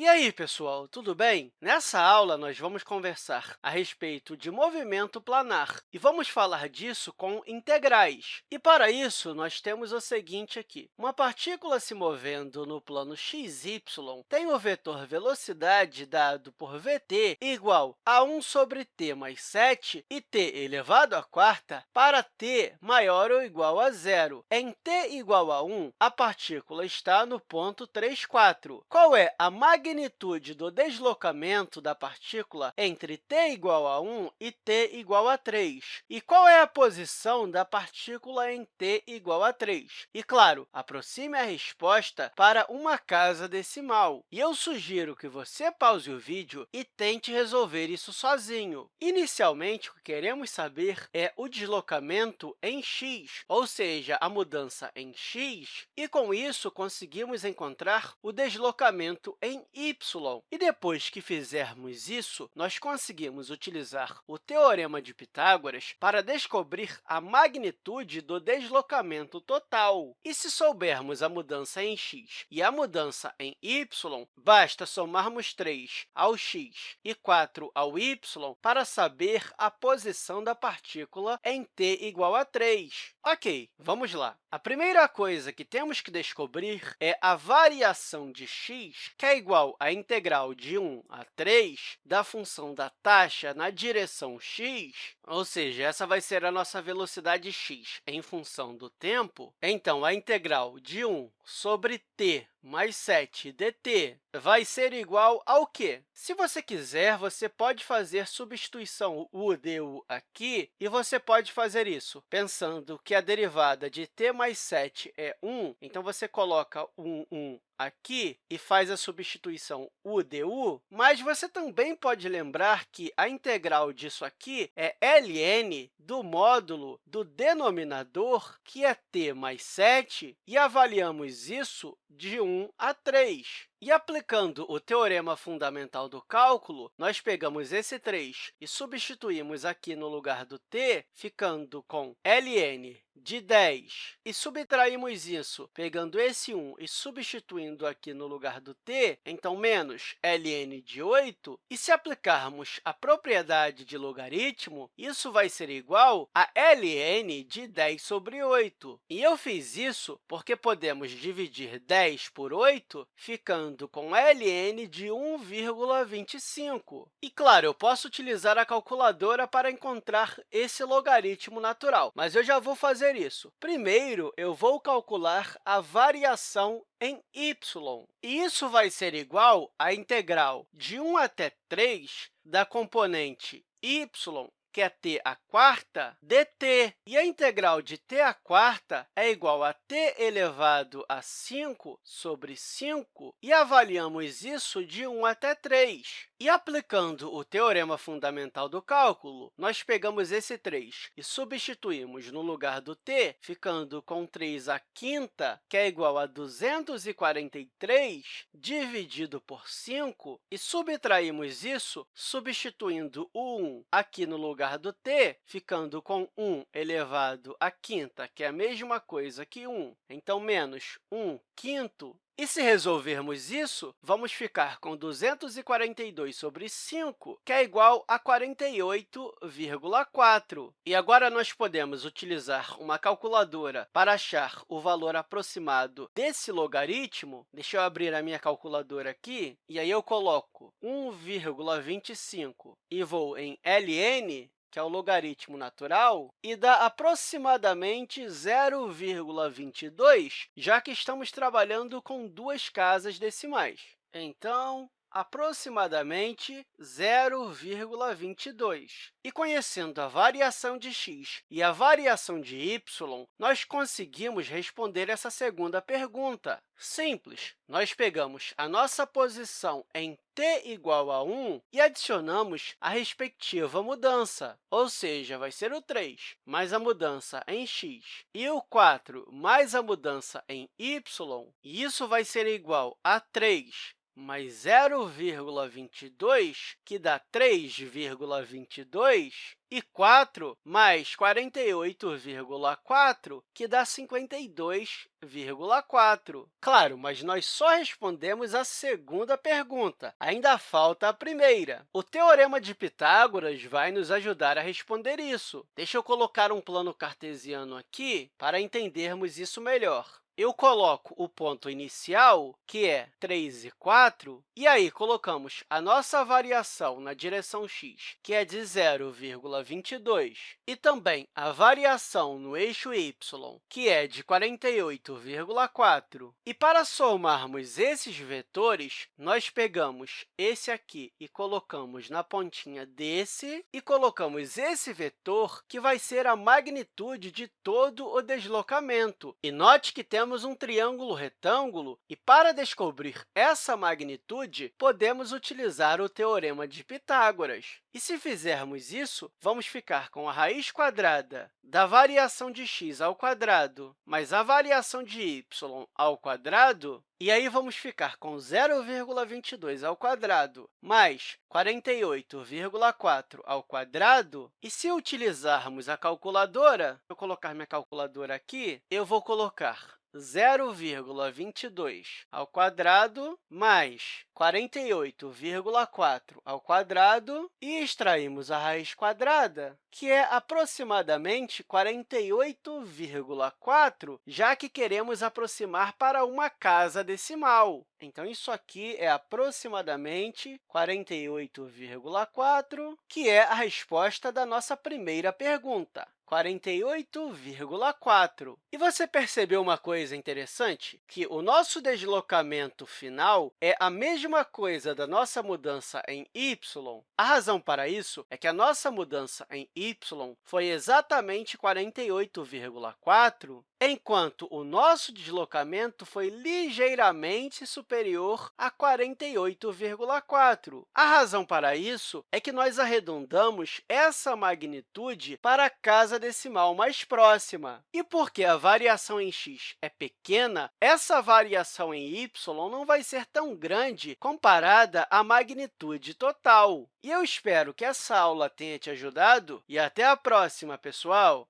E aí, pessoal, tudo bem? Nessa aula, nós vamos conversar a respeito de movimento planar e vamos falar disso com integrais. E, para isso, nós temos o seguinte aqui. Uma partícula se movendo no plano xy tem o vetor velocidade dado por vt igual a 1 sobre t mais 7 e t elevado à quarta para t maior ou igual a zero. Em t igual a 1, a partícula está no ponto 3, 4. Qual é a magnitude do deslocamento da partícula entre t igual a 1 e t igual a 3? E qual é a posição da partícula em t igual a 3? E, claro, aproxime a resposta para uma casa decimal. E eu sugiro que você pause o vídeo e tente resolver isso sozinho. Inicialmente, o que queremos saber é o deslocamento em x, ou seja, a mudança em x, e, com isso, conseguimos encontrar o deslocamento em y. E depois que fizermos isso, nós conseguimos utilizar o Teorema de Pitágoras para descobrir a magnitude do deslocamento total. E se soubermos a mudança em x e a mudança em y, basta somarmos 3 ao x e 4 ao y para saber a posição da partícula em t igual a 3. Ok, vamos lá. A primeira coisa que temos que descobrir é a variação de x, que é igual à integral de 1 a 3 da função da taxa na direção x, ou seja, essa vai ser a nossa velocidade x em função do tempo. Então, a integral de 1 sobre t mais 7 dt vai ser igual ao quê? Se você quiser, você pode fazer substituição u du aqui, e você pode fazer isso pensando que a derivada de t mais 7 é 1, então você coloca 1, 1 aqui e faz a substituição u du, mas você também pode lembrar que a integral disso aqui é ln do módulo do denominador, que é t mais 7, e avaliamos isso de 1 a 3. E aplicando o teorema fundamental do cálculo, nós pegamos esse 3 e substituímos aqui no lugar do t, ficando com ln de 10. E subtraímos isso pegando esse 1 e substituindo aqui no lugar do t, então, menos ln de 8. E se aplicarmos a propriedade de logaritmo, isso vai ser igual a ln de 10 sobre 8. E eu fiz isso porque podemos dividir 10 por 8, ficando com ln de 1,25. E, claro, eu posso utilizar a calculadora para encontrar esse logaritmo natural, mas eu já vou fazer isso. Primeiro, eu vou calcular a variação em y. Isso vai ser igual à integral de 1 até 3 da componente y que é t a quarta, dt. E a integral de t a quarta é igual a t elevado a 5 sobre 5, e avaliamos isso de 1 até 3. E aplicando o teorema fundamental do cálculo, nós pegamos esse 3 e substituímos no lugar do t, ficando com 3 a quinta, que é igual a 243, dividido por 5, e subtraímos isso substituindo o 1 aqui no lugar lugar do t, ficando com 1 elevado à quinta, que é a mesma coisa que 1. Então, menos 1 quinto. E se resolvermos isso, vamos ficar com 242 sobre 5, que é igual a 48,4. E agora nós podemos utilizar uma calculadora para achar o valor aproximado desse logaritmo. Deixa eu abrir a minha calculadora aqui, e aí eu coloco 1,25 e vou em ln, que é o logaritmo natural, e dá aproximadamente 0,22, já que estamos trabalhando com duas casas decimais. Então, aproximadamente 0,22. E conhecendo a variação de x e a variação de y, nós conseguimos responder essa segunda pergunta. Simples, nós pegamos a nossa posição em t igual a 1 e adicionamos a respectiva mudança, ou seja, vai ser o 3 mais a mudança em x e o 4 mais a mudança em y, e isso vai ser igual a 3 mais 0,22, que dá 3,22, e 4 mais 48,4, que dá 52,4. Claro, mas nós só respondemos a segunda pergunta. Ainda falta a primeira. O Teorema de Pitágoras vai nos ajudar a responder isso. Deixa eu colocar um plano cartesiano aqui para entendermos isso melhor eu coloco o ponto inicial, que é 3 e 4, e aí colocamos a nossa variação na direção x, que é de 0,22, e também a variação no eixo y, que é de 48,4. E para somarmos esses vetores, nós pegamos esse aqui e colocamos na pontinha desse, e colocamos esse vetor, que vai ser a magnitude de todo o deslocamento. E note que temos temos um triângulo retângulo e, para descobrir essa magnitude, podemos utilizar o Teorema de Pitágoras. E, se fizermos isso, vamos ficar com a raiz quadrada da variação de x ao quadrado mais a variação de y ao quadrado, e aí vamos ficar com 0,22 ao quadrado mais 48,4 ao quadrado. E se utilizarmos a calculadora, vou colocar minha calculadora aqui, eu vou colocar 0,22 ao quadrado mais 48,4 ao quadrado e extraímos a raiz quadrada, que é aproximadamente 48,4, já que queremos aproximar para uma casa decimal. Então, isso aqui é aproximadamente 48,4, que é a resposta da nossa primeira pergunta. 48,4. E você percebeu uma coisa interessante? Que o nosso deslocamento final é a mesma coisa da nossa mudança em y. A razão para isso é que a nossa mudança em y foi exatamente 48,4, enquanto o nosso deslocamento foi ligeiramente superior a 48,4. A razão para isso é que nós arredondamos essa magnitude para a casa decimal mais próxima. E porque a variação em x é pequena, essa variação em y não vai ser tão grande comparada à magnitude total. E eu espero que essa aula tenha te ajudado e até a próxima, pessoal!